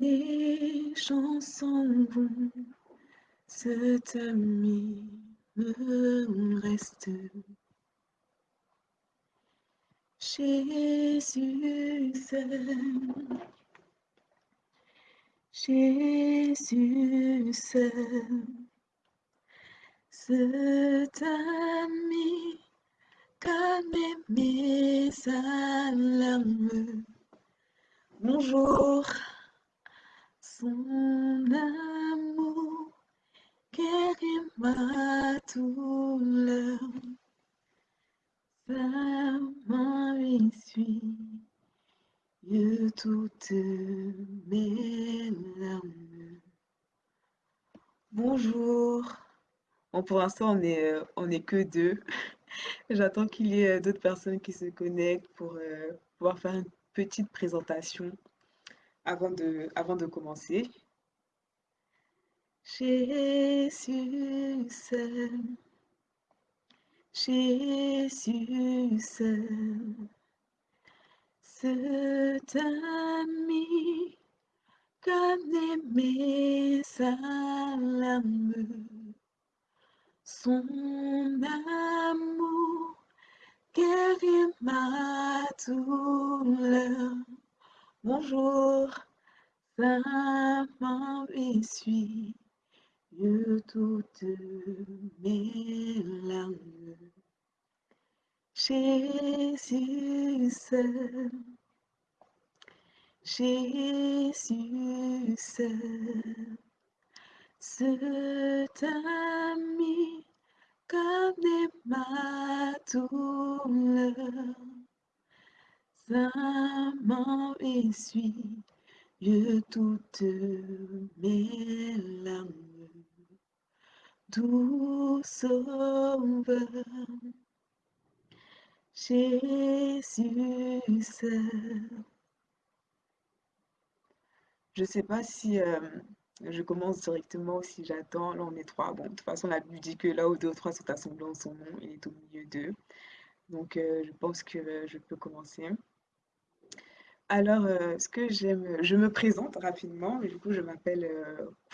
Les chansons vont se terminer, reste. Jésus seul, Jésus seul, cet ami calme mes alarmes. Bonjour, son amour guérit ma douleur. Sa main essuie toutes mes larmes. Bonjour. Bon, pour l'instant, on est, euh, on est que deux. J'attends qu'il y ait d'autres personnes qui se connectent pour euh, pouvoir faire une petite présentation avant de, avant de commencer. Jésus seul, Jésus seul, cet ami connaît mes alarmes, son amour guérit ma douleur. Bonjour, main essuie toutes mes larmes. Jésus seul, Jésus seul, cet ami connaît ma douleur. Sa main essuie mes larmes. Jésus. Je ne sais pas si euh, je commence directement ou si j'attends. Là, on est trois. Bon, de toute façon, la Bible dit que là où deux ou trois sont assemblés en son nom, il est au milieu d'eux. Donc, euh, je pense que euh, je peux commencer. Alors, ce que j'aime, je me présente rapidement. Du coup, je m'appelle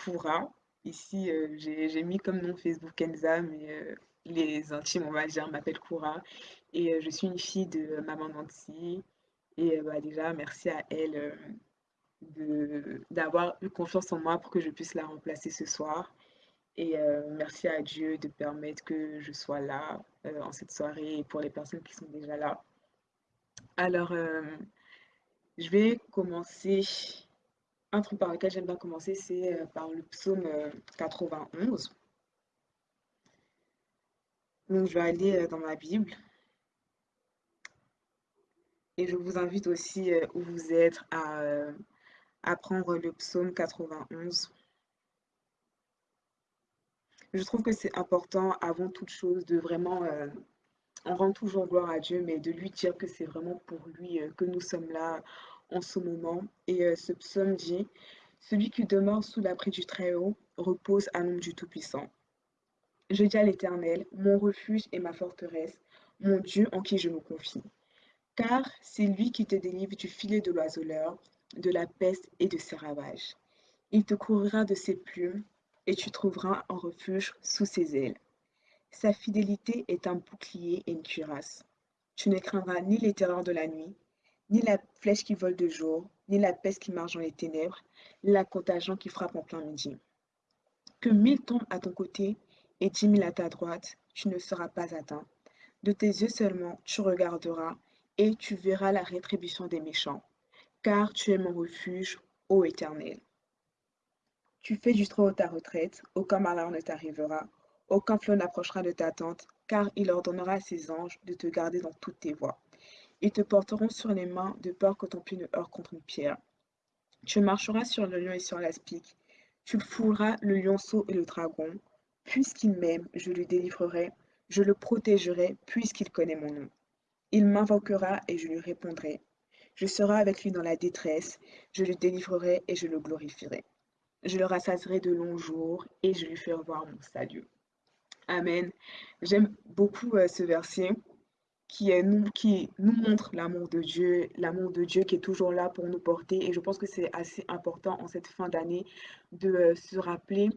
Koura. Ici, j'ai mis comme nom Facebook Enza, mais les intimes, on va dire, m'appellent Koura. Et je suis une fille de maman Nancy. Et bah, déjà, merci à elle d'avoir eu confiance en moi pour que je puisse la remplacer ce soir. Et merci à Dieu de permettre que je sois là en cette soirée et pour les personnes qui sont déjà là. Alors, je vais commencer. Un truc par lequel j'aime bien commencer, c'est par le psaume 91. Donc, je vais aller dans ma Bible. Et je vous invite aussi, où vous êtes, à apprendre le psaume 91. Je trouve que c'est important, avant toute chose, de vraiment... On rend toujours gloire à Dieu, mais de lui dire que c'est vraiment pour lui euh, que nous sommes là en ce moment. Et euh, ce psaume dit, Celui qui demeure sous l'abri du Très-Haut repose à l'ombre du Tout-Puissant. Je dis à l'Éternel, mon refuge et ma forteresse, mon Dieu en qui je me confie. Car c'est lui qui te délivre du filet de l'oiseleur, de la peste et de ses ravages. Il te couvrira de ses plumes et tu trouveras un refuge sous ses ailes. Sa fidélité est un bouclier et une cuirasse. Tu ne craindras ni les terreurs de la nuit, ni la flèche qui vole de jour, ni la peste qui marche dans les ténèbres, ni la contagion qui frappe en plein midi. Que mille tombent à ton côté et dix mille à ta droite, tu ne seras pas atteint. De tes yeux seulement tu regarderas et tu verras la rétribution des méchants car tu es mon refuge, ô Éternel. Tu fais du trône ta retraite, aucun malheur ne t'arrivera, aucun flot n'approchera de ta tente, car il ordonnera à ses anges de te garder dans toutes tes voies. Ils te porteront sur les mains de peur que ton pied ne heurte contre une pierre. Tu marcheras sur le lion et sur l'aspic. Tu fouleras le lionceau et le dragon. Puisqu'il m'aime, je le délivrerai. Je le protégerai, puisqu'il connaît mon nom. Il m'invoquera et je lui répondrai. Je serai avec lui dans la détresse, je le délivrerai et je le glorifierai. Je le rassasserai de longs jours et je lui ferai voir mon salut. Amen. J'aime beaucoup euh, ce verset qui, nous, montre l'amour de Dieu, l'amour de Dieu qui est toujours là pour nous porter. Et je pense que c'est assez important en cette fin d'année de euh, se rappeler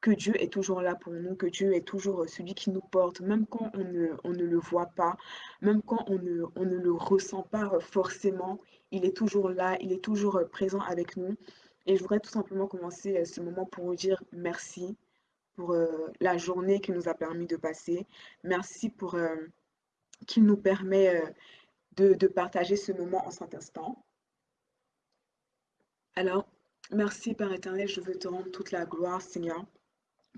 que Dieu est toujours là pour nous, que Dieu est toujours euh, celui qui nous porte, même quand on ne, le voit pas, même quand on ne, on ne le ressent pas forcément, il est toujours là, il est toujours présent avec nous. Et je voudrais tout simplement commencer ce moment pour vous dire merci pour la journée qui nous a permis de passer. Merci pour qui nous permet euh, de, partager ce moment en cet instant. Alors, merci Père éternel, je veux te rendre toute la gloire, Seigneur,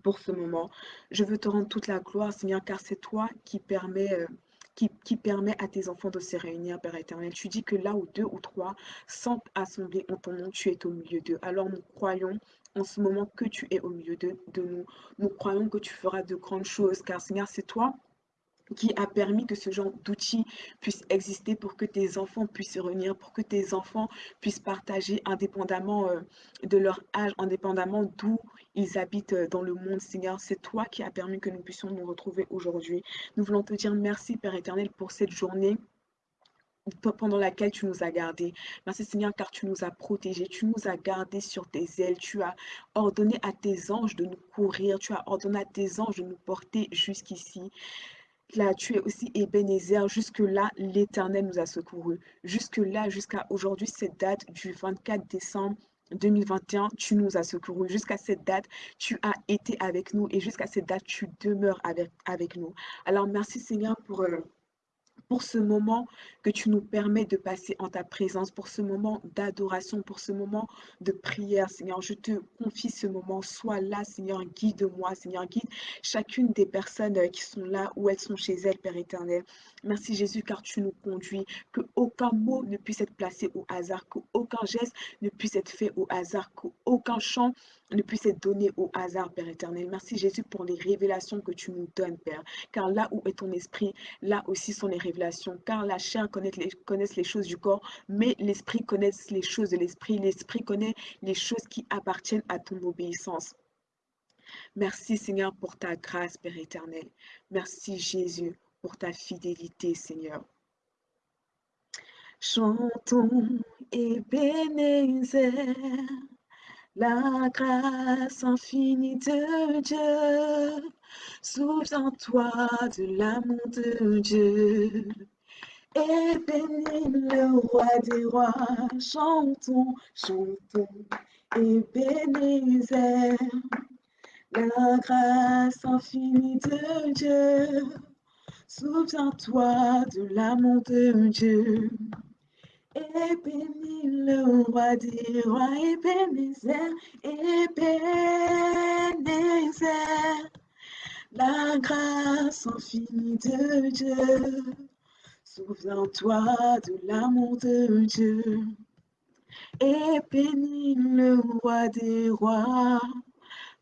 pour ce moment. Je veux te rendre toute la gloire, Seigneur, car c'est toi qui permet... Euh, qui, qui, permet à tes enfants de se réunir, Père éternel. Tu dis que là où deux ou trois sont assemblés en ton nom, tu es au milieu d'eux. Alors nous croyons en ce moment que tu es au milieu de, nous. Nous croyons que tu feras de grandes choses, car Seigneur, c'est toi qui a permis que ce genre d'outils puisse exister pour que tes enfants puissent se réunir, pour que tes enfants puissent partager indépendamment euh, de leur âge, indépendamment d'où ils habitent euh, dans le monde. Seigneur, c'est toi qui as permis que nous puissions nous retrouver aujourd'hui. Nous voulons te dire merci, Père éternel, pour cette journée pendant laquelle tu nous as gardés. Merci Seigneur car tu nous as protégés, tu nous as gardés sur tes ailes, tu as ordonné à tes anges de nous courir, tu as ordonné à tes anges de nous porter jusqu'ici. Là, tu es aussi Ebenezer. Jusque-là, l'Éternel nous a secourus. Jusque-là, jusqu'à aujourd'hui, cette date du 24 décembre 2021, tu nous as secourus. Jusqu'à cette date, tu as été avec nous et jusqu'à cette date, tu demeures avec, avec nous. Alors, merci Seigneur pour... Euh, pour ce moment que tu nous permets de passer en ta présence, pour ce moment d'adoration, pour ce moment de prière, Seigneur. Je te confie ce moment. Sois là, Seigneur. Guide-moi, Seigneur. Guide chacune des personnes euh, qui sont là où elles sont chez elles, Père éternel. Merci Jésus, car tu nous conduis. Que aucun mot ne puisse être placé au hasard, qu'aucun geste ne puisse être fait au hasard, qu'aucun chant ne puisse être donné au hasard, Père éternel. Merci Jésus pour les révélations que tu nous donnes, Père. Car là où est ton esprit, là aussi sont les révélations. Car la chair connaît les, les choses du corps, mais l'esprit connaît les choses de l'esprit. L'esprit connaît les choses qui appartiennent à ton obéissance. Merci Seigneur pour ta grâce, Père éternel. Merci Jésus pour ta fidélité, Seigneur. Chantons et bénissez la grâce infinie de Dieu. Souviens-toi de l'amour de Dieu. Et bénis le roi des rois. Chantons, chantons et bénissez la grâce infinie de Dieu. Souviens-toi de l'amour de Dieu. Et bénis le roi des rois, Ebenezer, Ebenezer, la grâce infinie de Dieu. Souviens-toi de l'amour de Dieu. Et bénis le roi des rois.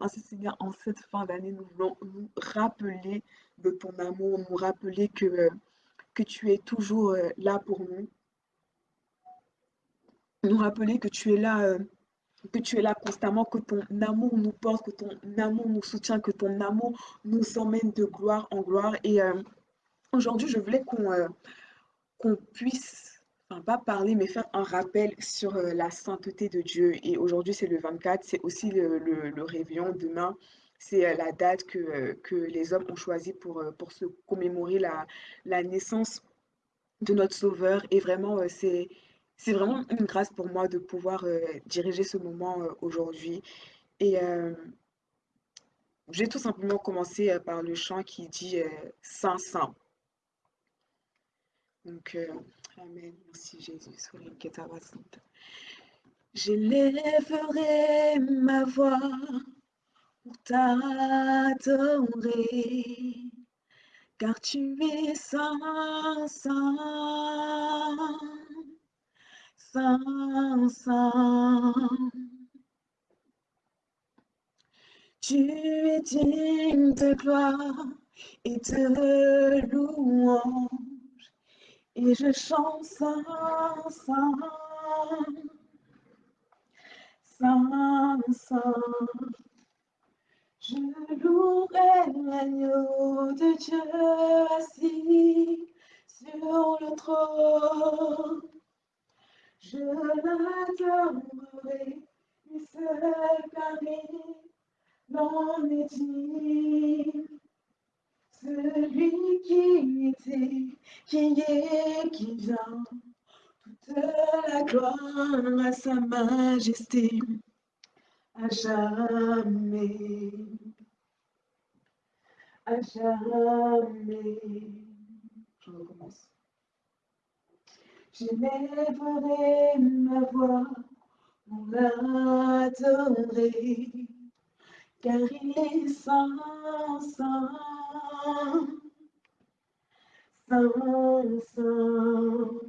Merci Seigneur, en cette fin d'année, nous voulons nous rappeler de ton amour, nous rappeler que, que tu es toujours euh, là pour nous, nous rappeler que tu es là, euh, que tu es là constamment, que ton amour nous porte, que ton amour nous soutient, que ton amour nous emmène de gloire en gloire. Et euh, aujourd'hui, je voulais qu'on euh, qu'on puisse, enfin pas parler, mais faire un rappel sur la sainteté de Dieu. Et aujourd'hui, c'est le 24, c'est aussi le, le, réveillon. Demain, c'est la date que, que, les hommes ont choisi pour, pour se commémorer la, la naissance de notre Sauveur. Et vraiment, c'est c'est vraiment une grâce pour moi de pouvoir euh, diriger ce moment euh, aujourd'hui. Et euh, j'ai tout simplement commencé par le chant qui dit Saint, Saint. Donc, Amen. Merci Jésus. J'élèverai ma voix pour t'adorer, car tu es saint, saint. Saint. Tu es digne de gloire et de louange, et je chante Saint, Saint, Saint. Je louerai l'agneau de Dieu assis sur le trône. Je l'adorerai, lui seul car l'en est digne. Celui qui était, qui est, qui vient, toute la gloire à sa majesté, à jamais. Je recommence. J'élèverai ma voix pour l'adorer, car il est saint, saint, saint, saint.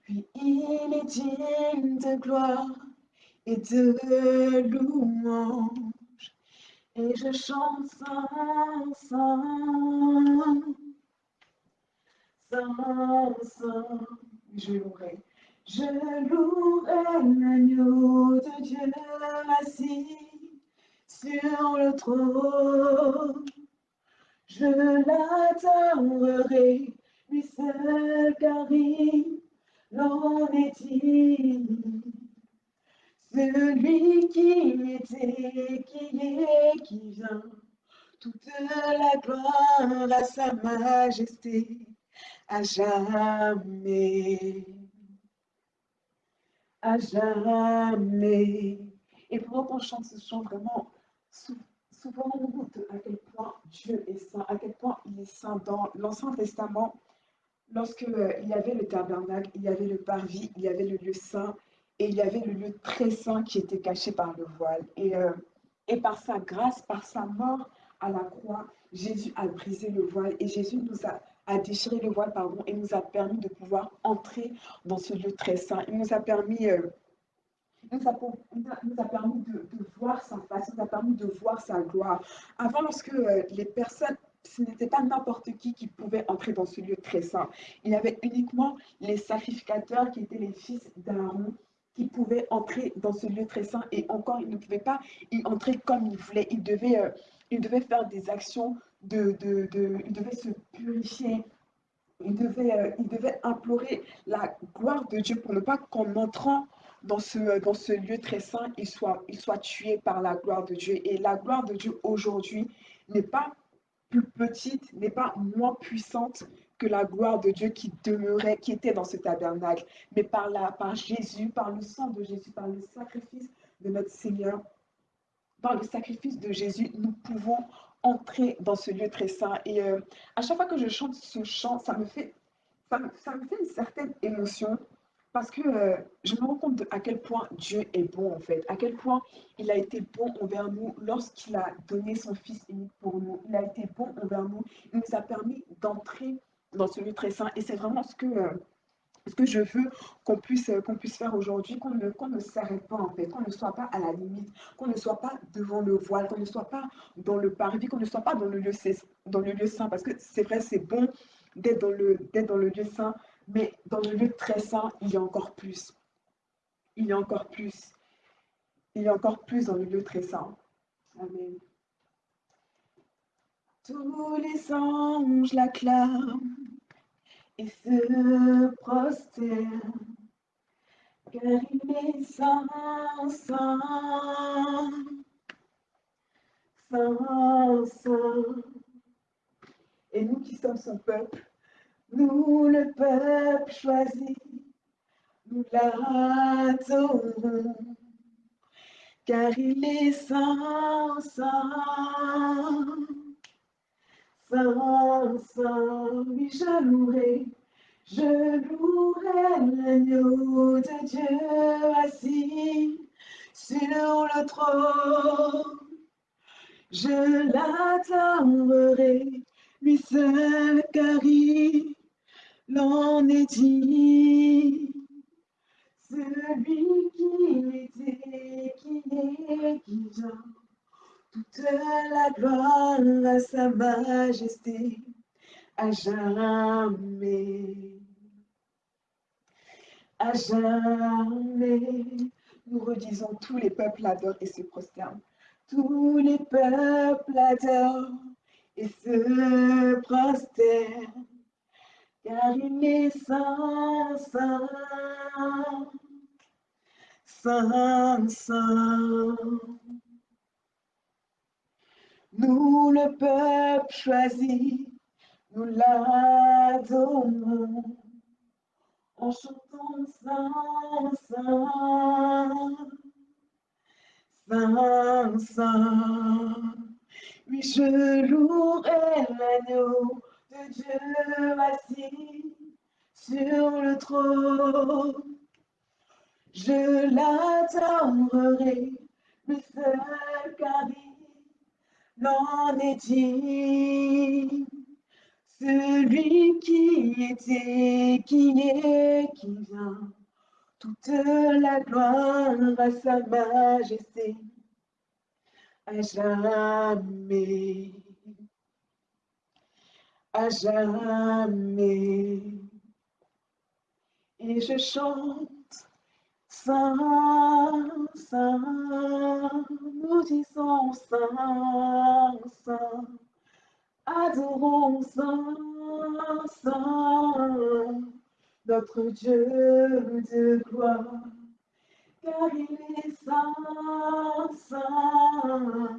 Puis il est digne de gloire et de louange, et je chante saint, saint. Saint, Saint, je louerai, je louerai l'agneau de Dieu assis sur le trône. Je l'adorerai, lui seul car il l'en est digne. Celui qui était, qui est, qui vient, toute la gloire à sa majesté à jamais, à jamais. Et pendant qu'on chante ce chant, vraiment, souvent on goûte à quel point Dieu est saint, à quel point il est saint dans l'Ancien Testament. Lorsque euh, il y avait le tabernacle, il y avait le parvis, il y avait le lieu saint et il y avait le lieu très saint qui était caché par le voile. Et, euh, et par sa grâce, par sa mort à la croix, Jésus a brisé le voile et Jésus nous a a déchiré le voile, pardon, et nous a permis de pouvoir entrer dans ce lieu très saint. Il nous a permis, de, voir sa face, nous a permis de voir sa gloire. Avant, lorsque euh, les personnes, ce n'était pas n'importe qui qui pouvait entrer dans ce lieu très saint. Il y avait uniquement les sacrificateurs qui étaient les fils d'Aaron qui pouvaient entrer dans ce lieu très saint et encore, ils ne pouvaient pas y entrer comme ils voulaient. Ils devaient, euh, ils devaient faire des actions de, de, de, il devait se purifier, il devait, euh, il devait implorer la gloire de Dieu pour ne pas qu'en entrant dans ce, dans ce lieu très saint, il soit, il soit tué par la gloire de Dieu. Et la gloire de Dieu aujourd'hui n'est pas plus petite, n'est pas moins puissante que la gloire de Dieu qui demeurait, qui était dans ce tabernacle, mais par, la, par Jésus, par le sang de Jésus, par le sacrifice de notre Seigneur, par le sacrifice de Jésus, nous pouvons entrer dans ce lieu très saint. Et euh, à chaque fois que je chante ce chant, ça me fait, ça me, fait une certaine émotion parce que euh, je me rends compte à quel point Dieu est bon en fait, à quel point il a été bon envers nous lorsqu'il a donné son Fils unique pour nous. Il a été bon envers nous, il nous a permis d'entrer dans ce lieu très saint. Et c'est vraiment ce que... Euh, ce que je veux qu'on puisse, qu'on puisse faire aujourd'hui, qu'on ne, ne s'arrête pas en fait, qu'on ne soit pas à la limite, qu'on ne soit pas devant le voile, qu'on ne soit pas dans le parvis, qu'on ne soit pas dans le lieu, dans le lieu saint. Parce que c'est vrai, c'est bon d'être dans, le, d'être dans le lieu saint, mais dans le lieu très saint, il y a encore plus. Il y a encore plus. Il y a encore plus dans le lieu très saint. Amen. Tous les anges l'acclament et se prosterne, car il est saint, saint, saint, saint. Et nous qui sommes son peuple, nous le peuple choisi, nous l'adorons, car il est saint, saint. Saint, oui, je louerai, je louerai l'agneau de Dieu assis sur le trône. Je l'attendrai, lui seul, car il est dit. Celui qui était, qui est, qui vient toute la gloire à sa majesté à jamais. À jamais, nous redisons, tous les peuples adorent et se prosternent. Tous les peuples adorent et se prosternent, car il est saint, saint, saint, saint. Nous, le peuple choisi, nous l'adorons en chantant Saint, Saint, Saint, Saint. Oui, je louerai l'agneau de Dieu assis sur le trône. Je l'attendrai, le seul car il l'en est dit. Celui qui était, qui est, qui vient, toute la gloire à sa majesté, à jamais, à jamais. Et je chante, Saint, Saint, nous disons Saint, Saint. Adorons Saint, Saint, notre Dieu de gloire, car il est Saint, Saint,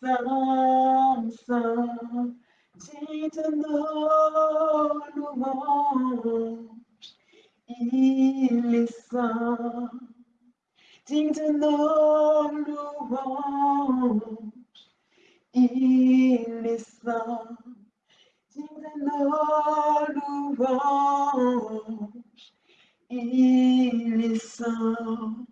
Saint, Saint, dites nos louanges, il est Saint, dites nos louanges. Il est saint, digne de nos louanges. Il est saint.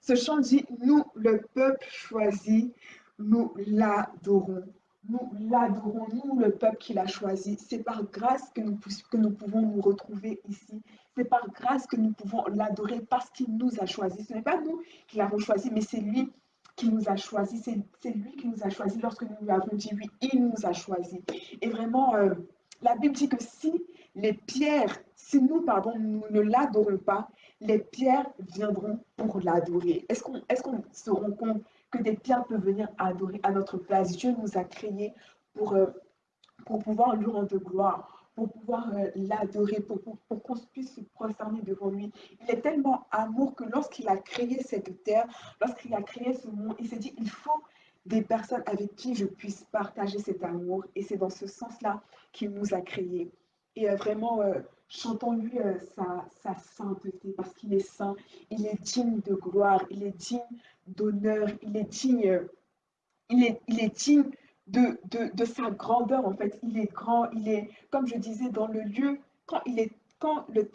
Ce chant dit, nous, le peuple choisi, nous l'adorons. Nous l'adorons, nous, le peuple qui l'a choisi. C'est par grâce que nous, pouvons nous retrouver ici. C'est par grâce que nous pouvons l'adorer parce qu'il nous a choisis. Ce n'est pas nous qui l'avons choisi, mais c'est lui qui nous a choisis, c'est lui qui nous a choisis lorsque nous lui avons dit oui, il nous a choisis. Et vraiment, euh, la Bible dit que si les pierres, si nous, pardon, nous ne l'adorons pas, les pierres viendront pour l'adorer. Est-ce qu'on est qu'on se rend compte que des pierres peuvent venir adorer à notre place Dieu nous a créés pour, euh, pour pouvoir lui rendre gloire pour pouvoir euh, l'adorer, pour, pour, qu'on puisse se prosterner devant lui. Il est tellement amour que lorsqu'il a créé cette terre, lorsqu'il a créé ce monde, il s'est dit, il faut des personnes avec qui je puisse partager cet amour. Et c'est dans ce sens-là qu'il nous a créés. Et euh, vraiment, euh, chantons-lui sa, sa, sainteté, parce qu'il est saint, il est digne de gloire, il est digne d'honneur, il est digne, il est, il est digne de, de, sa grandeur, en fait. Il est grand, il est, comme je disais, dans le lieu, quand, il est, quand le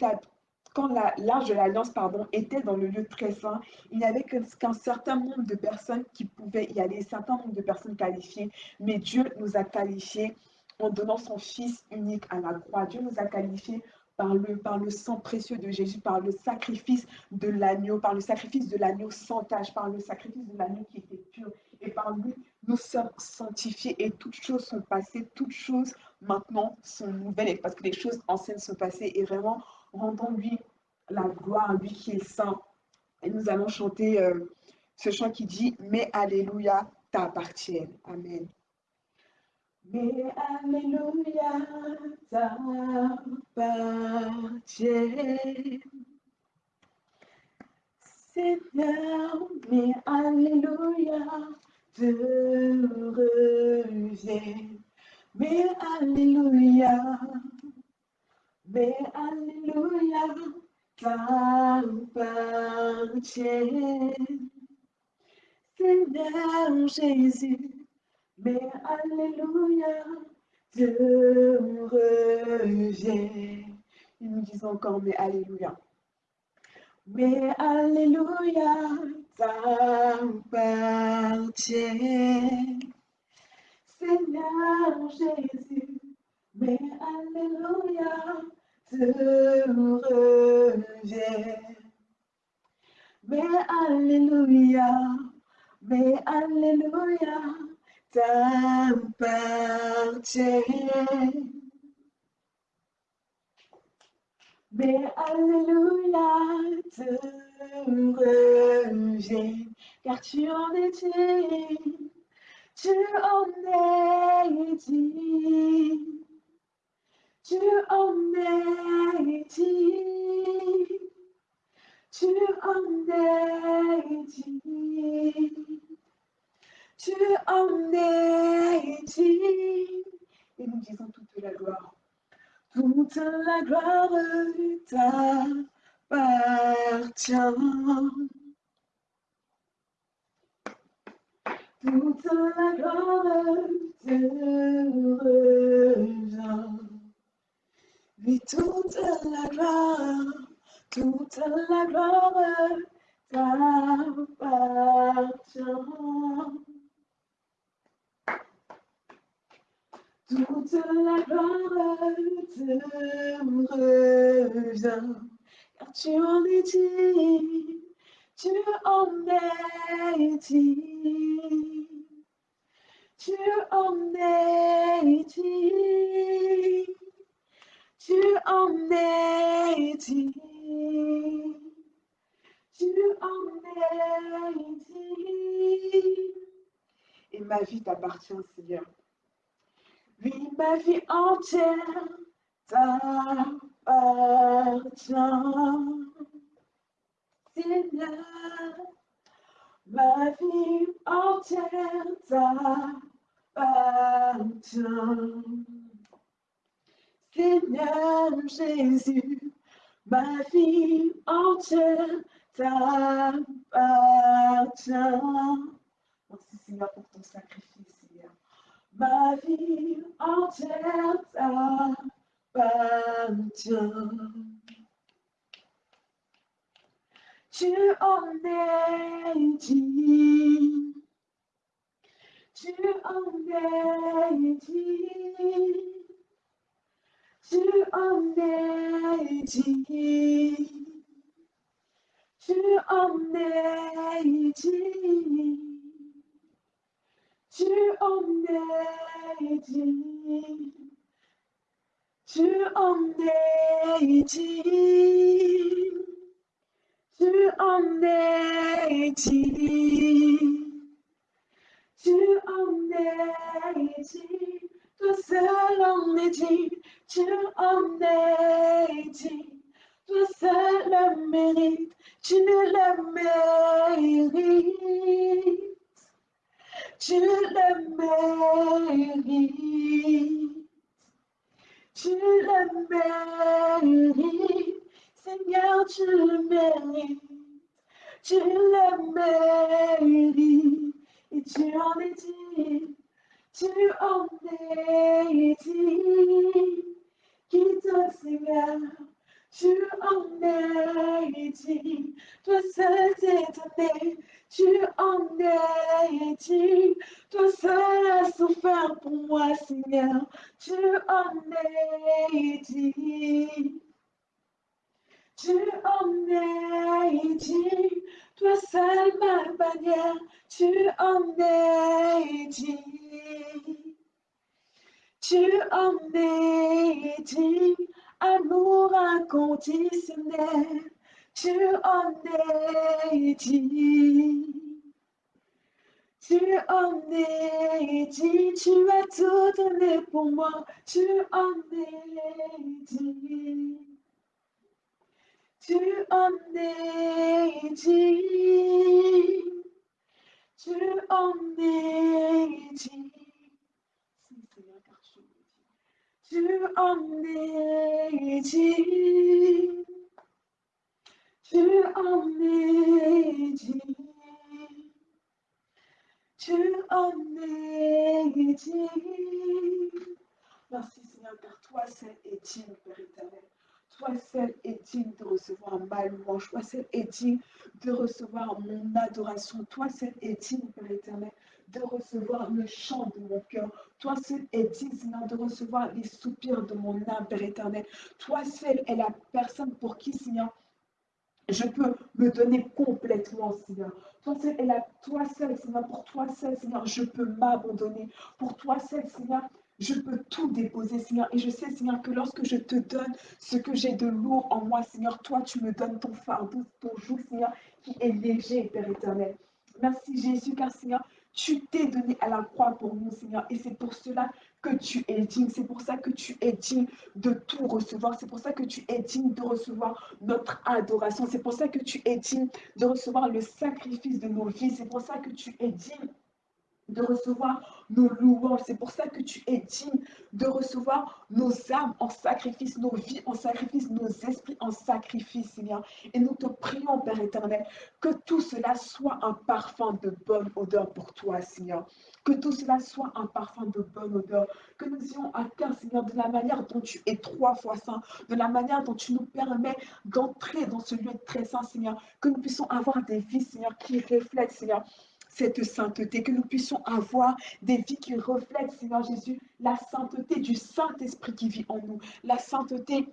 quand l'âge de l'Alliance pardon, était dans le lieu très saint, il n'y avait qu'un certain nombre de personnes qui pouvaient y aller, un certain nombre de personnes qualifiées, mais Dieu nous a qualifiés en donnant son Fils unique à la croix. Dieu nous a qualifiés par le, sang précieux de Jésus, par le sacrifice de l'agneau, par le sacrifice de l'agneau sans tache, par le sacrifice de l'agneau qui était pur. Et par lui, nous sommes sanctifiés et toutes choses sont passées, toutes choses maintenant sont nouvelles parce que les choses anciennes sont passées et vraiment rendons-lui la gloire, lui qui est saint. Et nous allons chanter euh, ce chant qui dit Mais Alléluia t'appartient. Amen. Mais Alléluia t'appartient. Seigneur, mais Alléluia te reviens. Mais Alléluia, mais Alléluia t'appartient. Seigneur Jésus, mais Alléluia te reviens. Il nous dit encore, mais Alléluia. Mais Alléluia t'appartient. Seigneur Jésus, mais Alléluia te revient. Mais Alléluia, mais Alléluia t'appartient. Mais Alléluia te revient, car tu en digne, tu en digne, tu en digne, tu en digne, tu en es. Et nous disons toute la gloire, toute la gloire t'appartient. toute la gloire te revient. Oui, toute la gloire, toute la gloire t'appartient. Toute la gloire te revient, car tu en es digne, tu en es digne. Tu en es digne, tu en es digne, tu en es digne. Et ma vie t'appartient, Seigneur. Oui, ma vie entière t'appartient. Seigneur, ma vie entière t'appartient. Seigneur Jésus, ma vie entière t'appartient. Merci Seigneur pour ton sacrifice, Seigneur. Ma vie entière t'appartient. Tu en es digne, tu en es digne, tu en es digne, tu en es digne, tu en es digne, tu en es digne. Tu en es digne, tu en es digne, toi seul en es digne, tu en es digne, toi seul le mérite, tu le mérites, tu le mérites, tu le mérites. Seigneur, tu le mérites, tu le mérites, et tu en es digne, tu en es digne. Qui toi, Seigneur, tu en es digne, toi seul étonné, tu en es digne, toi seul as souffert pour moi, Seigneur, tu en es digne. Tu en es digne, toi seul ma bannière, tu en es digne. Tu en es digne, amour inconditionnel, tu en es digne. Tu en es digne, tu as tout donné pour moi, tu en es digne. Tu en es digne, tu en es digne. Tu en es digne, tu en es digne, tu en es digne. Merci Seigneur, car toi seul est digne, Père éternel. Toi seul est digne de recevoir ma louange. Toi seul est digne de recevoir mon adoration. Toi seul est digne, Père éternel, de recevoir le chant de mon cœur. Toi seul est digne, de recevoir les soupirs de mon âme, Père éternel. Toi seul est la personne pour qui, Seigneur, je peux me donner complètement, Seigneur. Toi seul, est la, toi seul, Seigneur, pour toi seul, Seigneur, je peux m'abandonner. Pour toi seul, Seigneur, je peux tout déposer, Seigneur. Et je sais, Seigneur, que lorsque je te donne ce que j'ai de lourd en moi, Seigneur, toi, tu me donnes ton fardeau, ton joug, Seigneur, qui est léger, Père éternel. Merci, Jésus, car, Seigneur, Tu t'es donné à la croix pour nous, Seigneur. Et c'est pour cela que tu es digne. C'est pour ça que tu es digne de tout recevoir. C'est pour ça que tu es digne de recevoir notre adoration. C'est pour ça que tu es digne de recevoir le sacrifice de nos vies. C'est pour ça que tu es digne de recevoir nos louanges. C'est pour ça que tu es digne de recevoir nos âmes en sacrifice, nos vies en sacrifice, nos esprits en sacrifice, Seigneur. Et nous te prions, Père éternel, que tout cela soit un parfum de bonne odeur pour toi, Seigneur. Que tout cela soit un parfum de bonne odeur. Que nous ayons cœur, Seigneur, de la manière dont tu es trois fois saint, de la manière dont tu nous permets d'entrer dans ce lieu très saint, Seigneur. Que nous puissions avoir des vies, Seigneur, qui reflètent, Seigneur, cette sainteté, que nous puissions avoir des vies qui reflètent, Seigneur Jésus, la sainteté du Saint-Esprit qui vit en nous, la sainteté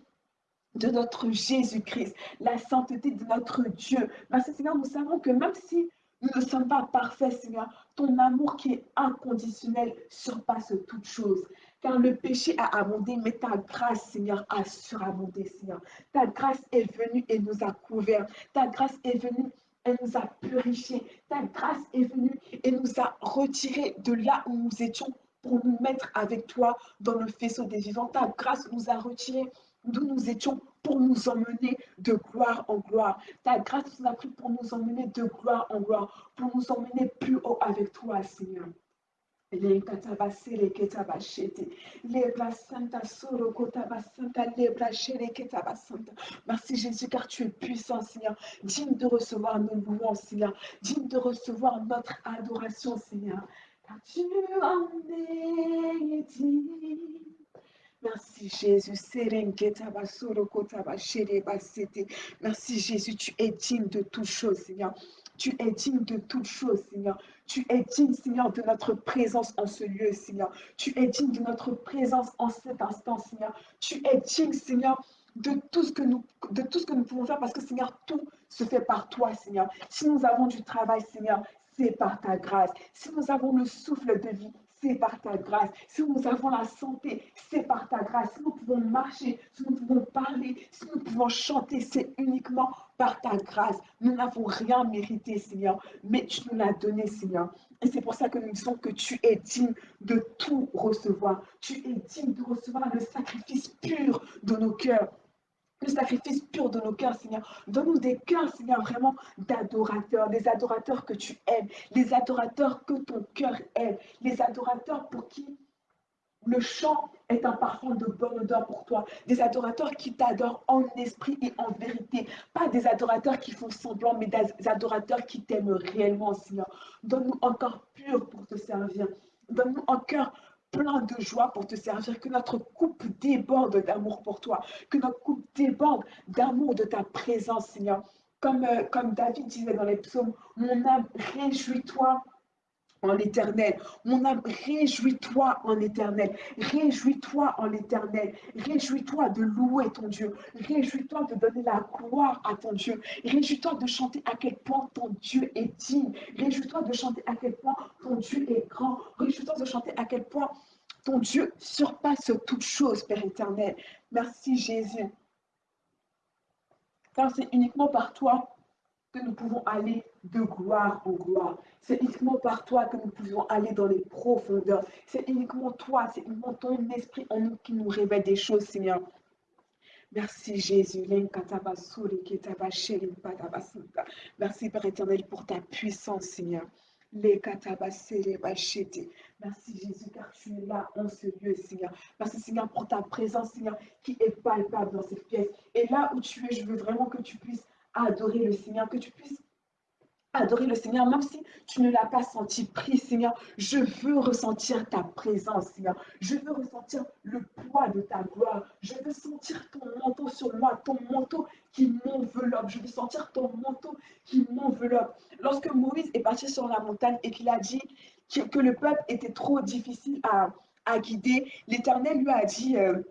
de notre Jésus-Christ, la sainteté de notre Dieu. Que Seigneur, nous savons que même si nous ne sommes pas parfaits, Seigneur, ton amour qui est inconditionnel surpasse toute chose. Car le péché a abondé, mais ta grâce, Seigneur, a surabondé, Seigneur. Ta grâce est venue et nous a couverts. Ta grâce est venue elle nous a purifiés. Ta grâce est venue et nous a retirés de là où nous étions pour nous mettre avec toi dans le faisceau des vivants. Ta grâce nous a retirés d'où nous étions pour nous emmener de gloire en gloire. Ta grâce nous a pris pour nous emmener de gloire en gloire, pour nous emmener plus haut avec toi, Seigneur. Merci Jésus car tu es puissant Seigneur, digne de recevoir nos louanges Seigneur, digne de recevoir notre adoration Seigneur, car tu en es digne. Merci Jésus. Merci Jésus, tu es digne de toutes choses, Seigneur. Tu es digne de toutes choses, Seigneur. Tu es digne, Seigneur, de notre présence en ce lieu, Seigneur. Tu es digne de notre présence en cet instant, Seigneur. Tu es digne, Seigneur, de tout ce que nous, pouvons faire parce que, Seigneur, tout se fait par toi, Seigneur. Si nous avons du travail, Seigneur, c'est par ta grâce. Si nous avons le souffle de vie, c'est par ta grâce. Si nous avons la santé, c'est par ta grâce. Si nous pouvons marcher, si nous pouvons parler, si nous pouvons chanter, c'est uniquement par ta grâce. Nous n'avons rien mérité, Seigneur, mais tu nous l'as donné, Seigneur. Et c'est pour ça que nous disons que tu es digne de tout recevoir. Tu es digne de recevoir le sacrifice pur de nos cœurs le sacrifice pur de nos cœurs, Seigneur. Donne-nous des cœurs, Seigneur, vraiment d'adorateurs, des adorateurs que tu aimes, les adorateurs que ton cœur aime, les adorateurs pour qui le chant est un parfum de bonne odeur pour toi. Des adorateurs qui t'adorent en esprit et en vérité. Pas des adorateurs qui font semblant, mais des adorateurs qui t'aiment réellement, Seigneur. Donne-nous encore pur pour te servir. Donne-nous un cœur plein de joie pour te servir, que notre coupe déborde d'amour pour toi, que notre coupe déborde d'amour de ta présence, Seigneur. Comme, euh, comme David disait dans les psaumes, mon âme, réjouis-toi en l'éternel. Mon âme, réjouis-toi en l'éternel. Réjouis-toi en l'éternel. Réjouis-toi de louer ton Dieu. Réjouis-toi de donner la gloire à ton Dieu. Réjouis-toi de chanter à quel point ton Dieu est digne. Réjouis-toi de chanter à quel point ton Dieu est grand. Réjouis-toi de chanter à quel point ton Dieu surpasse toute chose, Père éternel. Merci Jésus. Car c'est uniquement par toi que nous pouvons aller de gloire en gloire. C'est uniquement par toi que nous pouvons aller dans les profondeurs. C'est uniquement toi, c'est uniquement ton esprit en nous qui nous révèle des choses, Seigneur. Merci Jésus. Merci Père éternel pour ta puissance, Seigneur. Merci Jésus, car tu es là en ce lieu, Seigneur. Merci Seigneur pour ta présence, Seigneur, qui est palpable dans cette pièce. Et là où tu es, je veux vraiment que tu puisses adorer le Seigneur, que tu puisses adorer le Seigneur, même si tu ne l'as pas senti pris, Seigneur. Je veux ressentir ta présence, Seigneur. Je veux ressentir le poids de ta gloire. Je veux sentir ton manteau sur moi, ton manteau qui m'enveloppe. Je veux sentir ton manteau qui m'enveloppe. Lorsque Moïse est parti sur la montagne et qu'il a dit que, le peuple était trop difficile à, guider, l'Éternel lui a dit, euh,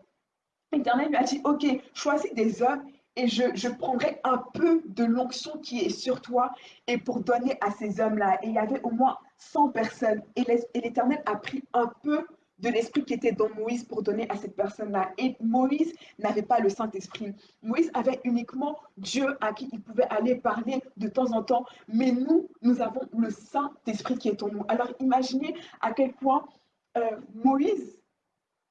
l'Éternel lui a dit, ok, choisis des hommes et je, prendrai un peu de l'onction qui est sur toi et pour donner à ces hommes-là. Et il y avait au moins 100 personnes. Et l'Éternel a pris un peu de l'esprit qui était dans Moïse pour donner à cette personne-là. Et Moïse n'avait pas le Saint-Esprit. Moïse avait uniquement Dieu à qui il pouvait aller parler de temps en temps. Mais nous, nous avons le Saint-Esprit qui est en nous. Alors imaginez à quel point euh, Moïse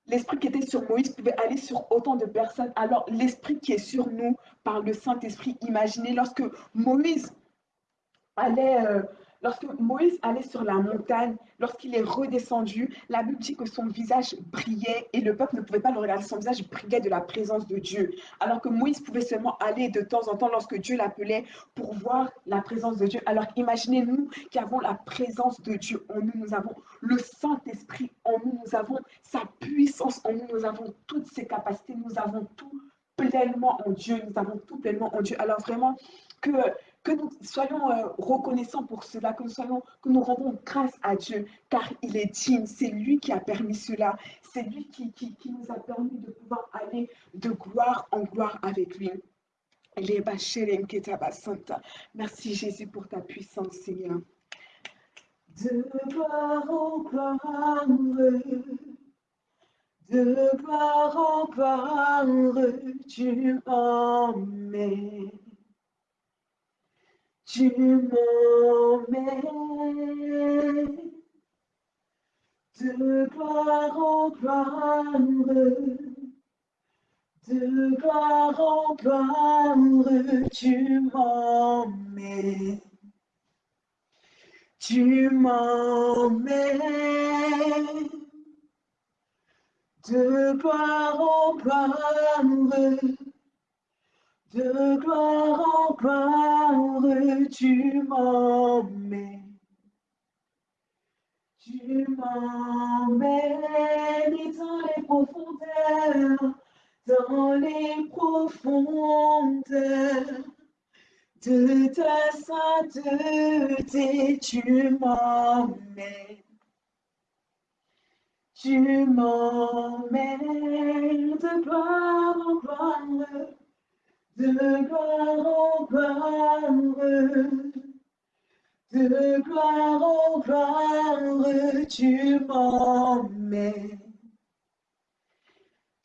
L'esprit qui était sur Moïse pouvait aller sur autant de personnes. Alors l'esprit qui est sur nous par le Saint-Esprit, imaginez lorsque Moïse allait euh, Lorsque Moïse allait sur la montagne, lorsqu'il est redescendu, la Bible dit que son visage brillait et le peuple ne pouvait pas le regarder. Son visage brillait de la présence de Dieu. Alors que Moïse pouvait seulement aller de temps en temps lorsque Dieu l'appelait pour voir la présence de Dieu. Alors imaginez-nous qui avons la présence de Dieu en nous. Nous avons le Saint-Esprit en nous. Nous avons sa puissance en nous. Nous avons toutes ses capacités. Nous avons tout pleinement en Dieu. Nous avons tout pleinement en Dieu. Alors vraiment que que nous soyons euh, reconnaissants pour cela, que nous, soyons, que nous rendons grâce à Dieu, car il est digne, c'est lui qui a permis cela, c'est lui qui, qui, nous a permis de pouvoir aller de gloire en gloire avec lui. Merci Jésus pour ta puissance, Seigneur. De gloire en gloire, de gloire en gloire, tu m'emmènes. Tu m'emmènes de gloire en gloire, de gloire en gloire, tu m'emmènes. Tu m'emmènes de gloire en gloire de gloire en gloire, tu m'emmènes. Tu m'emmènes dans les profondeurs, dans les profondeurs de ta sainteté, tu m'emmènes. Tu m'emmènes de gloire en gloire de gloire en gloire, de gloire en gloire, tu m'emmènes.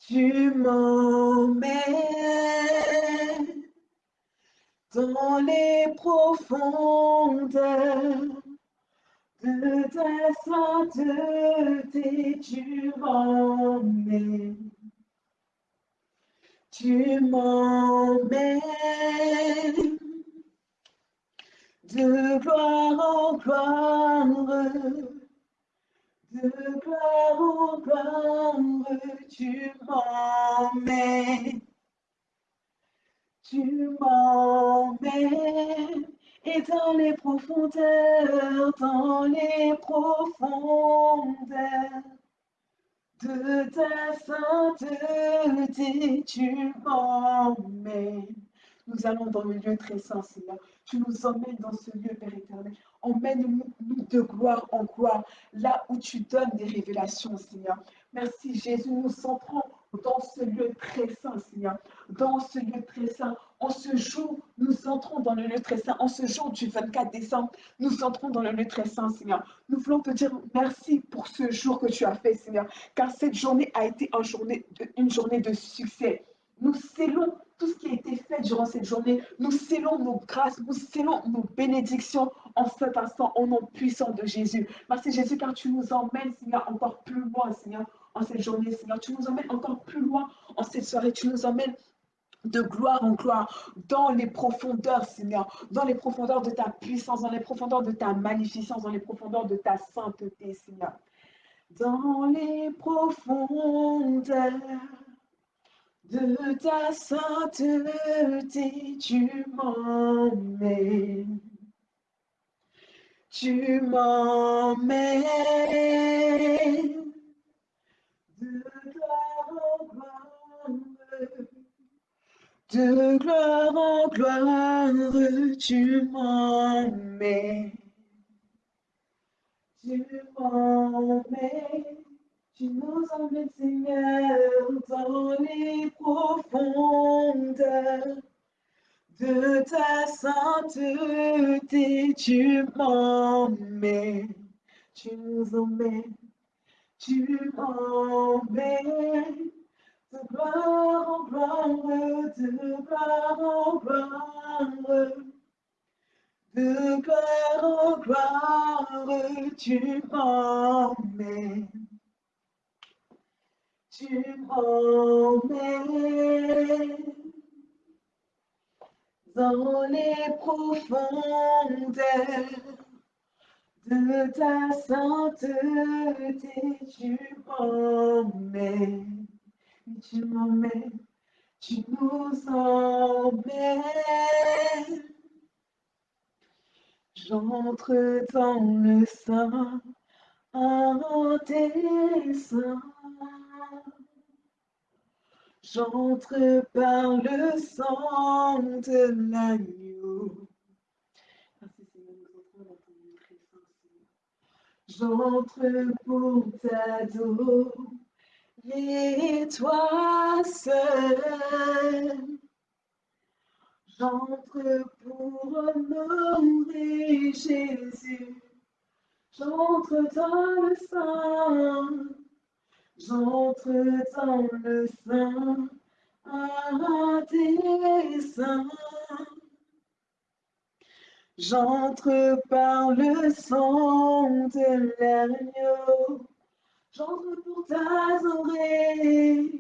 Tu m'emmènes dans les profondeurs de ta sainteté, tu m'emmènes. Tu m'emmènes de gloire en gloire, de gloire en gloire, tu m'emmènes. Tu m'emmènes et dans les profondeurs, dans les profondeurs de ta sainteté, tu m'emmènes. Nous allons dans le lieu très saint, Seigneur. Tu nous emmènes dans ce lieu, Père éternel. Emmène-nous de gloire en gloire, là où tu donnes des révélations, Seigneur. Merci, Jésus. Nous entrons dans ce lieu très saint, Seigneur. Dans ce lieu très saint. En ce jour, nous entrons dans le lieu très saint. En ce jour du 24 décembre, nous entrons dans le lieu très saint, Seigneur. Nous voulons te dire merci pour ce jour que tu as fait, Seigneur. Car cette journée a été une journée de, succès. Nous scellons tout ce qui a été fait durant cette journée. Nous scellons nos grâces, nous scellons nos bénédictions en cet instant, au nom puissant de Jésus. Merci Jésus, car tu nous emmènes, Seigneur, encore plus loin, Seigneur, en cette journée, Seigneur. Tu nous emmènes encore plus loin en cette soirée. Tu nous emmènes de gloire en gloire, dans les profondeurs, Seigneur, dans les profondeurs de ta puissance, dans les profondeurs de ta magnificence, dans les profondeurs de ta sainteté, Seigneur. Dans les profondeurs de ta sainteté, tu m'emmènes. Tu m'emmènes de gloire en gloire, de gloire en gloire, tu m'emmènes. Tu m'emmènes. Tu nous emmènes, Seigneur, dans les profondeurs de ta sainteté. Tu m'emmènes, tu nous emmènes tu m'emmènes de gloire en gloire, de gloire en gloire, de gloire en gloire, tu m'emmènes. Tu m'emmènes dans les profondeurs de ta sainteté, tu m'emmènes, tu m'emmènes, tu nous emmènes. J'entre dans le sein, un tes seins. J'entre par le sang de l'agneau. J'entre pour t'adorer, toi seul. J'entre pour honorer Jésus. J'entre dans le sein. J'entre dans le sein. Des saints. J'entre par le sang de l'agneau. J'entre pour t'adorer.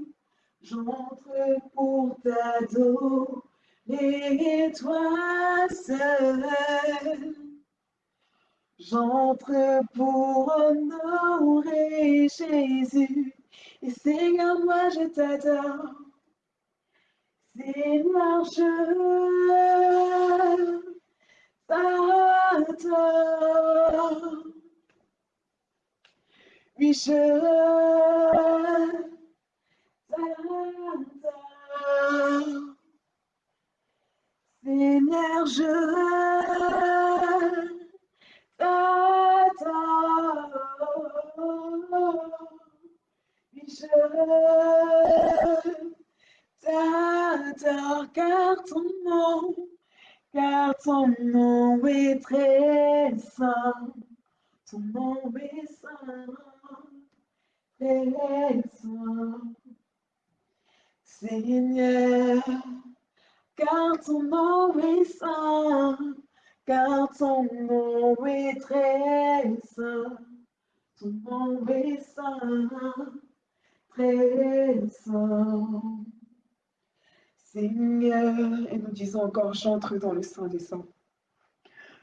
J'entre pour t'adorer, toi seul. J'entre pour honorer Jésus. Et Seigneur, moi je t'adore. Seigneur, je t'adore. Oui, je t'adore. Seigneur, je t'adore. Je t'adore car ton nom car ton nom est très saint, ton nom est saint, Seigneur, car ton nom est saint, car ton nom est très saint, ton nom est saint, très saint. Seigneur, et nous disons encore, j'entre dans le sein des saints.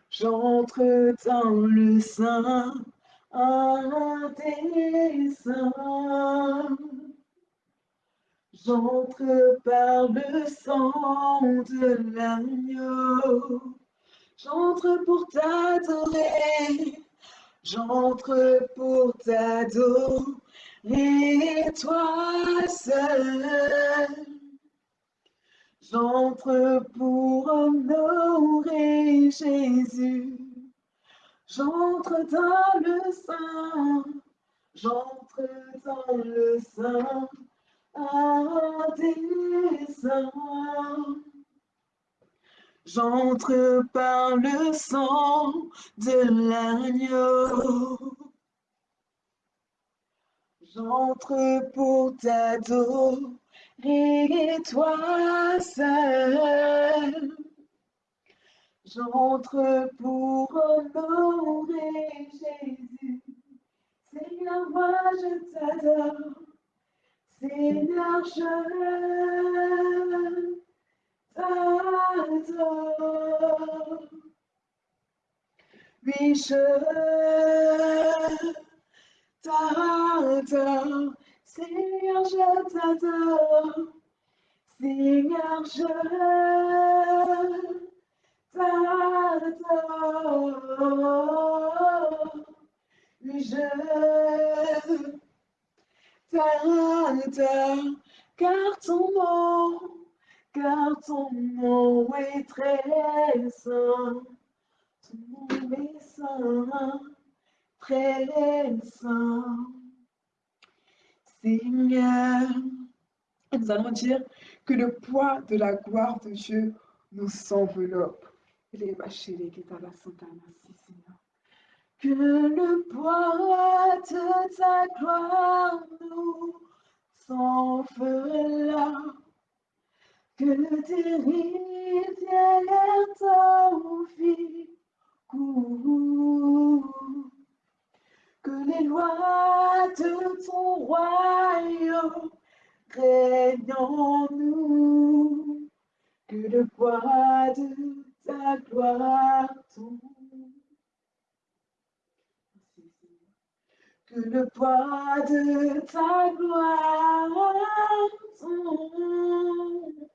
J'entre dans le sein J'entre par le sang de l'agneau. J'entre pour t'adorer. J'entre pour t'adorer, toi seul. J'entre pour honorer Jésus. J'entre dans le sein, j'entre dans le sein, un des saints. J'entre par le sang de l'agneau. J'entre pour t'adorer toi seul. J'entre pour honorer Jésus. Seigneur, moi je t'adore. Seigneur, je t'adore. Oui, je t'adore. Seigneur, je t'adore. Seigneur, je t'adore. Oui, je Car ton nom, car ton nom est très saint. Ton nom est saint, très saint. Seigneur. Nous allons dire que le poids de la gloire de Dieu nous enveloppe. Que Que le poids de ta gloire nous s'envela, que tes rivières t'envient, que les lois de ton royaume règnent en nous, que le poids de ta gloire tombe. Que le poids de ta gloire tombe.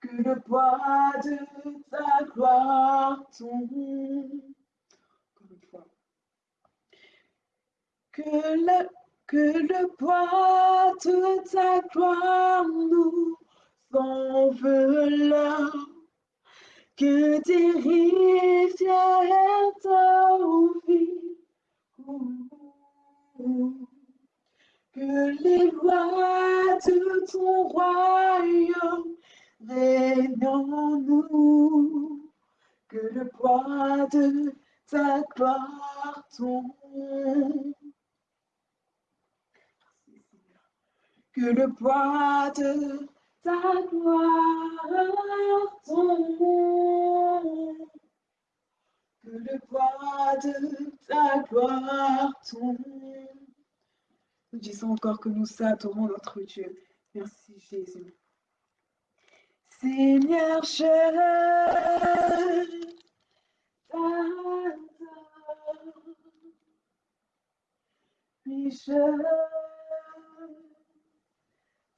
Que le poids de ta gloire tombe. Que le, que le poids de ta gloire nous enveloppe. Que tes rivières t'envient que les lois de ton royaume règnent en nous, que le poids de ta gloire tombe. Que le poids de ta gloire tombe que le poids de ta gloire tombe. Nous disons encore que nous adorons notre Dieu. Merci Jésus. Seigneur, je t'adore. Puis je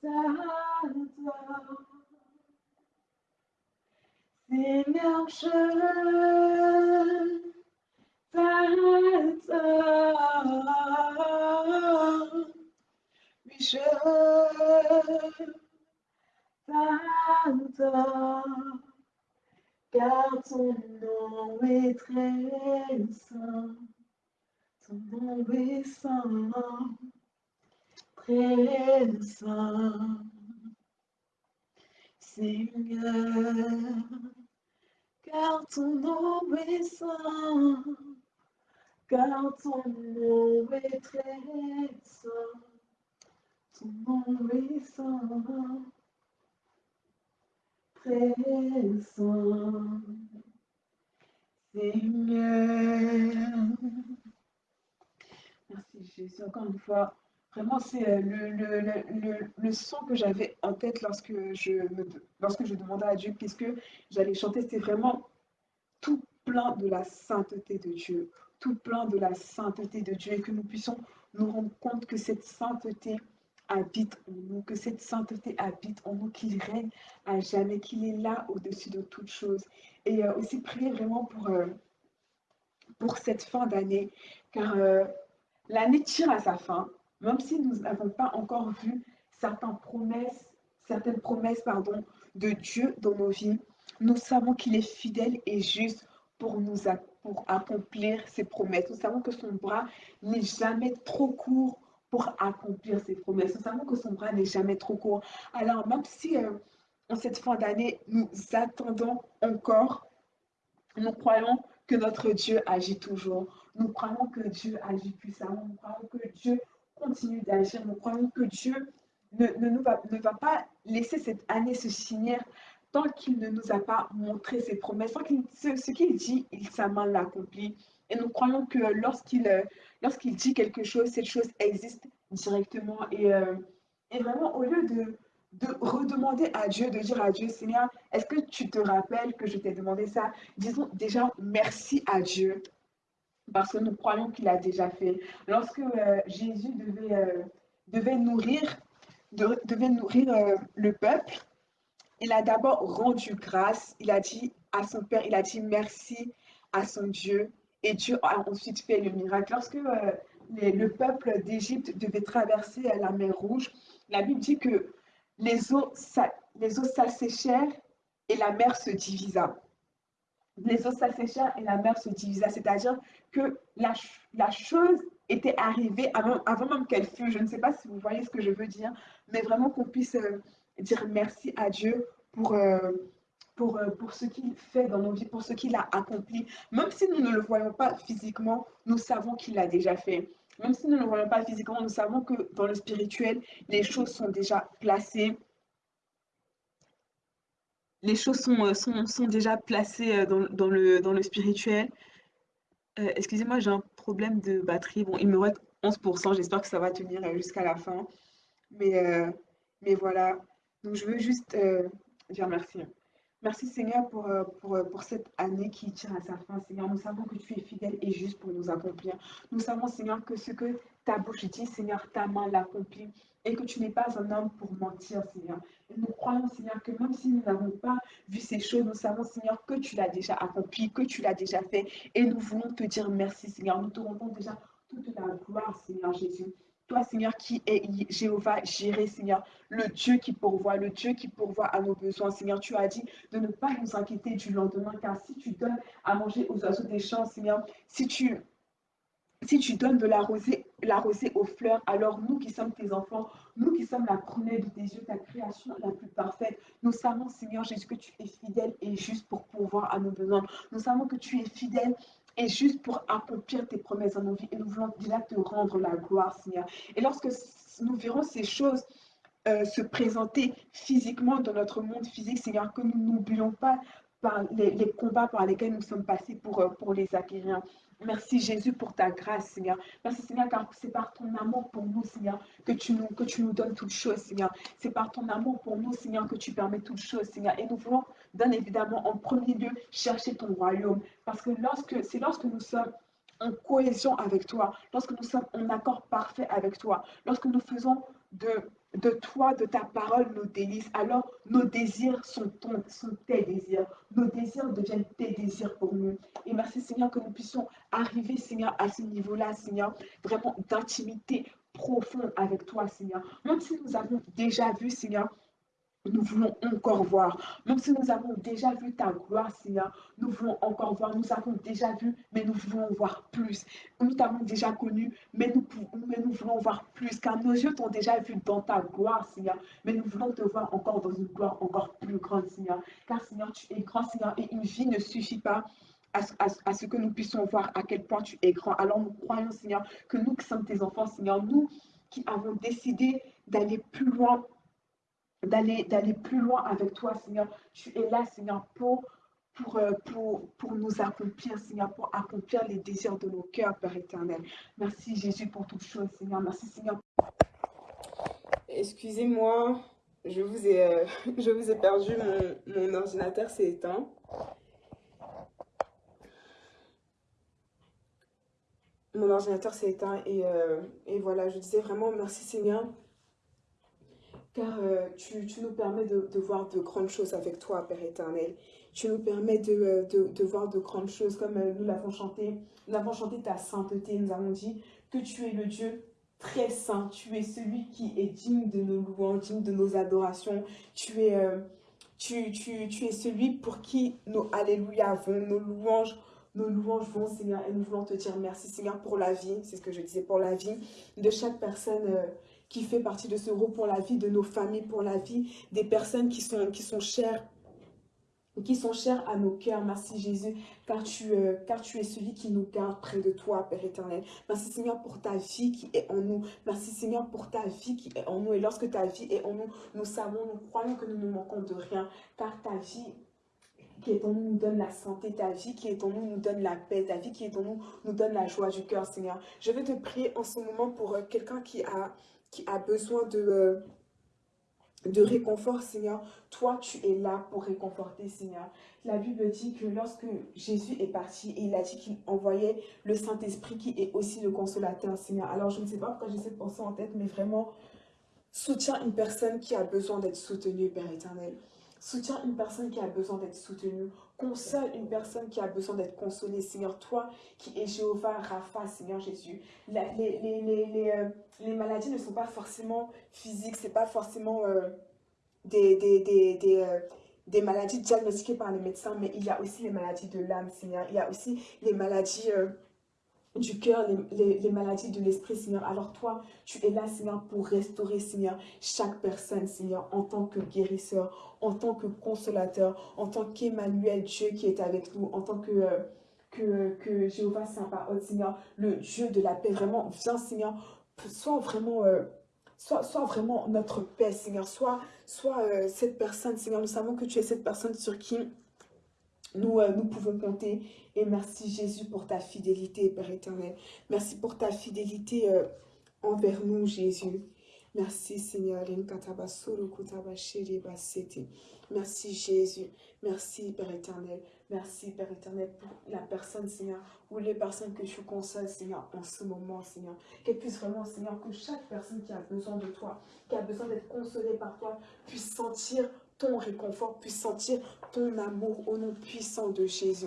t'adore. Je t'adore. Oui, je t'adore. Car ton nom est très saint. Ton nom est saint. Très saint. Seigneur, car ton nom est saint, car ton nom est très saint, ton nom est saint, très saint. Seigneur. Merci Jésus, encore une fois. Vraiment, c'est euh, le, le, le, le, son que j'avais en tête lorsque je, lorsque je demandais à Dieu qu'est-ce que j'allais chanter. C'était vraiment tout plein de la sainteté de Dieu, tout plein de la sainteté de Dieu et que nous puissions nous rendre compte que cette sainteté habite en nous, que cette sainteté habite en nous, qu'il règne à jamais, qu'il est là au-dessus de toutes choses. Et euh, aussi prier vraiment pour, euh, pour cette fin d'année, car l'année tire à sa fin même si nous n'avons pas encore vu certaines promesses, certaines promesses pardon, de Dieu dans nos vies, nous savons qu'il est fidèle et juste pour nous pour accomplir ses promesses. Nous savons que son bras n'est jamais trop court pour accomplir ses promesses. Nous savons que son bras n'est jamais trop court. Alors, même si euh, en cette fin d'année, nous attendons encore, nous croyons que notre Dieu agit toujours. Nous croyons que Dieu agit puissamment. Nous croyons que Dieu continue d'agir. Nous croyons que Dieu ne, va, pas laisser cette année se signer tant qu'il ne nous a pas montré ses promesses, ce, qu'il dit, il sa main l'accomplit. Et nous croyons que lorsqu'il euh, lorsqu'il dit quelque chose, cette chose existe directement. Et, euh, et vraiment, au lieu de, de redemander à Dieu, de dire à Dieu, Seigneur, est-ce que tu te rappelles que je t'ai demandé ça? Disons déjà merci à Dieu parce que nous croyons qu'il a déjà fait. Lorsque euh, Jésus devait, euh, nourrir, euh, le peuple, il a d'abord rendu grâce, il a dit à son Père, il a dit merci à son Dieu, et Dieu a ensuite fait le miracle. Lorsque le peuple d'Égypte devait traverser la mer Rouge, la Bible dit que les eaux s'asséchèrent et la mer se divisa les eaux s'asséchèrent et la mer se divisa. C'est-à-dire que la, la, chose était arrivée avant, avant même qu'elle fût. Je ne sais pas si vous voyez ce que je veux dire, mais vraiment qu'on puisse euh, dire merci à Dieu pour, euh, pour, euh, pour ce qu'il fait dans nos vies, pour ce qu'il a accompli. Même si nous ne le voyons pas physiquement, nous savons qu'il l'a déjà fait. Même si nous ne le voyons pas physiquement, nous savons que dans le spirituel, les choses sont déjà placées. Les choses sont, euh, sont, sont déjà placées euh, dans, dans, le, dans le spirituel. Euh, Excusez-moi, j'ai un problème de batterie. Bon, il me reste 11%. J'espère que ça va tenir jusqu'à la fin. Mais, mais voilà. Donc, je veux juste dire merci. Merci Seigneur pour, pour, pour cette année qui tire à sa fin. Seigneur, nous savons que tu es fidèle et juste pour nous accomplir. Nous savons Seigneur que ce que ta bouche dit, Seigneur, ta main l'accomplit et que tu n'es pas un homme pour mentir, Seigneur. Et nous croyons, Seigneur, que même si nous n'avons pas vu ces choses, nous savons, Seigneur, que tu l'as déjà accompli, que tu l'as déjà fait. Et nous voulons te dire merci, Seigneur. Nous te rendons déjà toute la gloire, Seigneur Jésus. Toi, Seigneur, qui est Jéhovah, Jiré, Seigneur, le Dieu qui pourvoit, le Dieu qui pourvoit à nos besoins. Seigneur, tu as dit de ne pas nous inquiéter du lendemain, car si tu donnes à manger aux oiseaux des champs, Seigneur, si tu si tu donnes de la rosée, aux fleurs, alors nous qui sommes tes enfants, nous qui sommes la première de tes yeux, ta création la plus parfaite, nous savons, Seigneur Jésus, que tu es fidèle et juste pour pourvoir à nos besoins. Nous savons que tu es fidèle et juste pour accomplir tes promesses dans nos vies. Et nous voulons déjà te rendre la gloire, Seigneur. Et lorsque nous verrons ces choses euh, se présenter physiquement dans notre monde physique, Seigneur, que nous n'oublions pas les, les, combats par lesquels nous sommes passés pour, euh, pour les acquérir. Merci Jésus pour ta grâce, Seigneur. Merci Seigneur, car c'est par ton amour pour nous, Seigneur, que tu nous, que tu nous donnes toutes choses, Seigneur. C'est par ton amour pour nous, Seigneur, que tu permets toutes choses, Seigneur. Et nous voulons, bien évidemment, en premier lieu, chercher ton royaume. Parce que c'est lorsque nous sommes en cohésion avec toi, lorsque nous sommes en accord parfait avec toi, lorsque nous faisons de, de toi, de ta parole, nos délices, alors nos désirs sont, ton, sont tes désirs. Nos désirs deviennent tes désirs pour nous. Et merci Seigneur que nous puissions arriver, Seigneur, à ce niveau-là, Seigneur, vraiment d'intimité profonde avec toi, Seigneur. Même si nous avons déjà vu, Seigneur, nous voulons encore voir. Même si nous avons déjà vu ta gloire, Seigneur, nous voulons encore voir. Nous avons déjà vu, mais nous voulons voir plus. Nous t'avons déjà connu, mais nous, voulons voir plus. Car nos yeux t'ont déjà vu dans ta gloire, Seigneur. Mais nous voulons te voir encore dans une gloire encore plus grande, Seigneur. Car, Seigneur, tu es grand, Seigneur, et une vie ne suffit pas. À, à, ce que nous puissions voir à quel point tu es grand. Alors nous croyons, Seigneur, que nous qui sommes tes enfants, Seigneur, nous qui avons décidé d'aller plus loin d'aller d'aller plus loin avec toi, Seigneur. Tu es là, Seigneur, pour, pour, euh, pour, pour nous accomplir, Seigneur, pour accomplir les désirs de nos cœurs, Père éternel. Merci, Jésus, pour toutes choses, Seigneur. Merci, Seigneur. Excusez-moi, je vous ai, euh, je vous ai perdu, mon, mon ordinateur s'est éteint. Mon ordinateur s'est éteint et, euh, et voilà, je disais vraiment merci Seigneur car euh, tu, nous permets de, voir de grandes choses avec toi, Père éternel. Tu nous permets de, euh, voir de grandes choses, comme euh, nous l'avons chanté. Nous avons chanté ta sainteté, nous avons dit que tu es le Dieu très saint. Tu es celui qui est digne de nos louanges, digne de nos adorations. Tu es, tu, tu, tu es celui pour qui nos alléluia vont, nos louanges nos louanges vont, Seigneur, et nous voulons te dire merci, Seigneur, pour la vie, c'est ce que je disais, pour la vie de chaque personne qui fait partie de ce groupe, pour la vie de nos familles, pour la vie des personnes qui sont, qui sont chères qui sont chères à nos cœurs. Merci Jésus, car tu, euh, car tu es celui qui nous garde près de toi, Père éternel. Merci Seigneur pour ta vie qui est en nous. Merci Seigneur pour ta vie qui est en nous. Et lorsque ta vie est en nous, nous savons, nous croyons que nous ne manquons de rien, car ta vie qui est en nous nous donne la santé, ta vie qui est en nous nous donne la paix, ta vie qui est en nous nous donne la joie du cœur, Seigneur. Je vais te prier en ce moment pour euh, quelqu'un qui a, qui a besoin de... Euh, de réconfort, Seigneur. Toi, tu es là pour réconforter, Seigneur. La Bible dit que lorsque Jésus est parti, il a dit qu'il envoyait le Saint-Esprit qui est aussi le consolateur, Seigneur. Alors, je ne sais pas pourquoi j'ai cette pensée en tête, mais vraiment, soutiens une personne qui a besoin d'être soutenue, Père éternel. Soutiens une personne qui a besoin d'être soutenue. Console une personne qui a besoin d'être consolée. Seigneur, toi qui es Jéhovah Rapha, Seigneur Jésus. Les, les, les, euh, les maladies ne sont pas forcément physiques, ce n'est pas forcément euh, des, des, des, des, euh, des, maladies diagnostiquées par les médecins, mais il y a aussi les maladies de l'âme, Seigneur. Il y a aussi les maladies... Du cœur, les, maladies de l'esprit, Seigneur. Alors toi, tu es là, Seigneur, pour restaurer, Seigneur, chaque personne, Seigneur, en tant que guérisseur, en tant que consolateur, en tant qu'Emmanuel, Dieu qui est avec nous, en tant que... Euh, que, que Jéhovah Saint-Parole, Seigneur, le Dieu de la paix, vraiment, viens, Seigneur, sois vraiment, euh, soit vraiment notre paix, Seigneur, soit, soit euh, cette personne, Seigneur, nous savons que tu es cette personne sur qui nous, euh, nous pouvons compter. Et merci Jésus pour ta fidélité, Père éternel. Merci pour ta fidélité euh, envers nous, Jésus. Merci Seigneur. Merci Jésus. Merci Père éternel. Merci Père éternel pour la personne Seigneur ou les personnes que tu consoles Seigneur en ce moment Seigneur. Qu'elle puisse vraiment Seigneur que chaque personne qui a besoin de toi, qui a besoin d'être consolée par toi puisse sentir ton réconfort, puisse sentir ton amour au nom puissant de Jésus.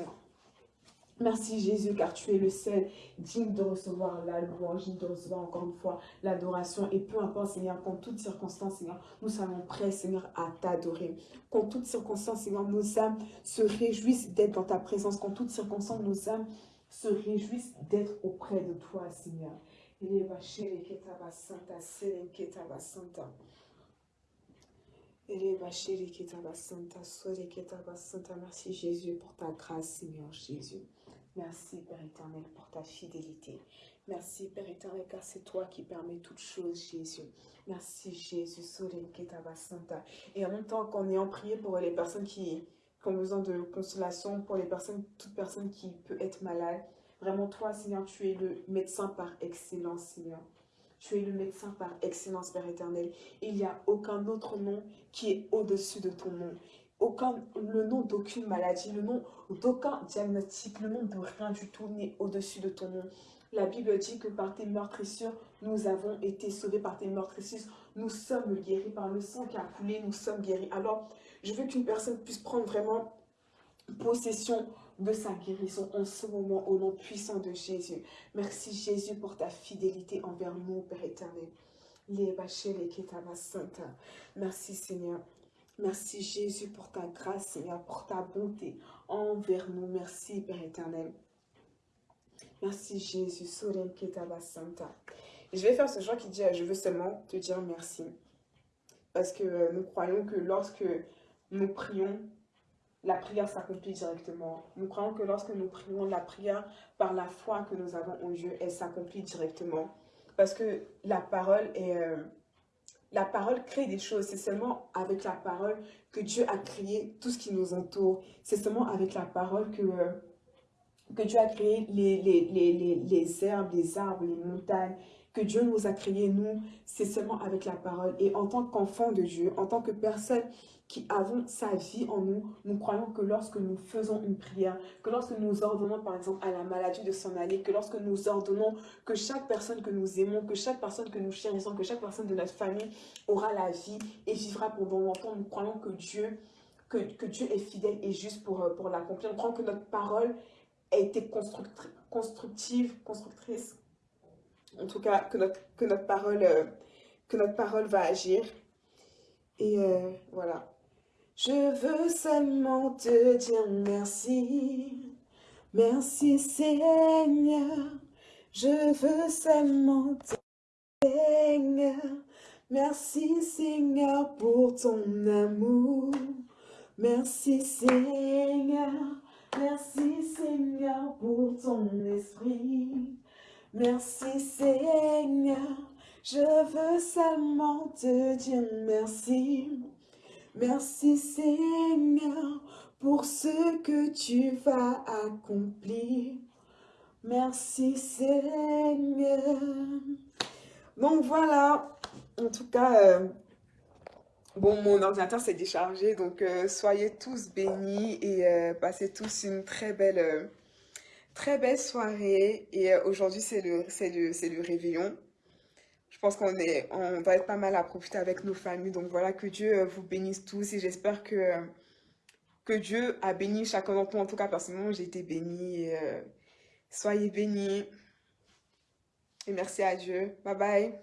Merci Jésus, car tu es le seul digne de recevoir la louange, digne de recevoir encore une fois l'adoration. Et peu importe, Seigneur, qu'en toutes circonstances, Seigneur, nous sommes prêts, Seigneur, à t'adorer. Qu'en toutes circonstances, Seigneur, nos âmes se réjouissent d'être dans ta présence. Qu'en toutes circonstances, nos âmes se réjouissent d'être auprès de toi, Seigneur. Merci Jésus pour ta grâce, Seigneur Jésus. Merci Père éternel pour ta fidélité. Merci Père éternel car c'est toi qui permets toutes choses Jésus. Merci Jésus. Et en même temps qu'on est en prié pour les personnes qui, ont besoin de consolation, pour les personnes, toute personne qui peut être malade. Vraiment toi Seigneur, tu es le médecin par excellence Seigneur. Tu es le médecin par excellence, Père éternel. Il n'y a aucun autre nom qui est au-dessus de ton nom. Aucun, le nom d'aucune maladie, le nom d'aucun diagnostic, le nom de rien du tout n'est au-dessus de ton nom. La Bible dit que par tes meurtrissures, nous avons été sauvés par tes meurtrissures. Nous sommes guéris par le sang qui a coulé, nous sommes guéris. Alors, je veux qu'une personne puisse prendre vraiment possession de sa guérison en ce moment au nom puissant de Jésus. Merci Jésus pour ta fidélité envers nous, Père éternel. Merci Seigneur. Merci Jésus pour ta grâce, Seigneur, pour ta bonté envers nous. Merci Père éternel. Merci Jésus. Je vais faire ce genre qui dit, je veux seulement te dire merci. Parce que euh, nous croyons que lorsque nous prions, la prière s'accomplit directement. Nous croyons que lorsque nous prions, la prière, par la foi que nous avons en Dieu, elle s'accomplit directement. Parce que la parole est... Euh, la parole crée des choses. C'est seulement avec la parole que Dieu a créé tout ce qui nous entoure. C'est seulement avec la parole que, euh, que Dieu a créé les, les, les, les, herbes, les arbres, les montagnes, que Dieu nous a créés, nous, c'est seulement avec la parole. Et en tant qu'enfant de Dieu, en tant que personne qui avons sa vie en nous, nous croyons que lorsque nous faisons une prière, que lorsque nous ordonnons par exemple à la maladie de s'en aller, que lorsque nous ordonnons que chaque personne que nous aimons, que chaque personne que nous chérissons, que chaque personne de notre famille aura la vie et vivra pendant longtemps, nous croyons que Dieu, que, que Dieu est fidèle et juste pour, euh, pour l'accomplir. Nous croyons que notre parole a été constructive, constructrice, en tout cas que notre, que notre, parole, euh, que notre parole va agir. Et euh, voilà. Je veux seulement te dire merci. Merci Seigneur. Je veux seulement te Seigneur. Merci Seigneur pour ton amour. Merci Seigneur. Merci Seigneur pour ton esprit. Merci Seigneur. Je veux seulement te dire merci. Merci Seigneur pour ce que tu vas accomplir. Merci Seigneur. Donc voilà, en tout cas, euh, bon, mon ordinateur s'est déchargé, donc euh, soyez tous bénis et euh, passez tous une très belle, soirée. Et aujourd'hui, c'est le, le, le réveillon. Pense qu'on est, on va être pas mal à profiter avec nos familles. Donc voilà, que Dieu euh, vous bénisse tous et j'espère que, euh, que Dieu a béni chacun d'entre nous. En tout cas, personnellement, j'ai été bénie. Euh, soyez bénis. Et merci à Dieu. Bye bye.